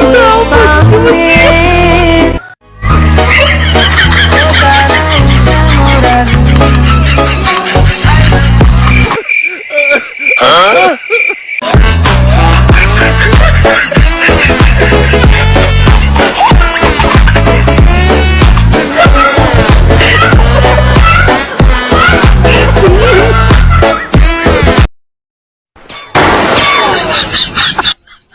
Hallelujah.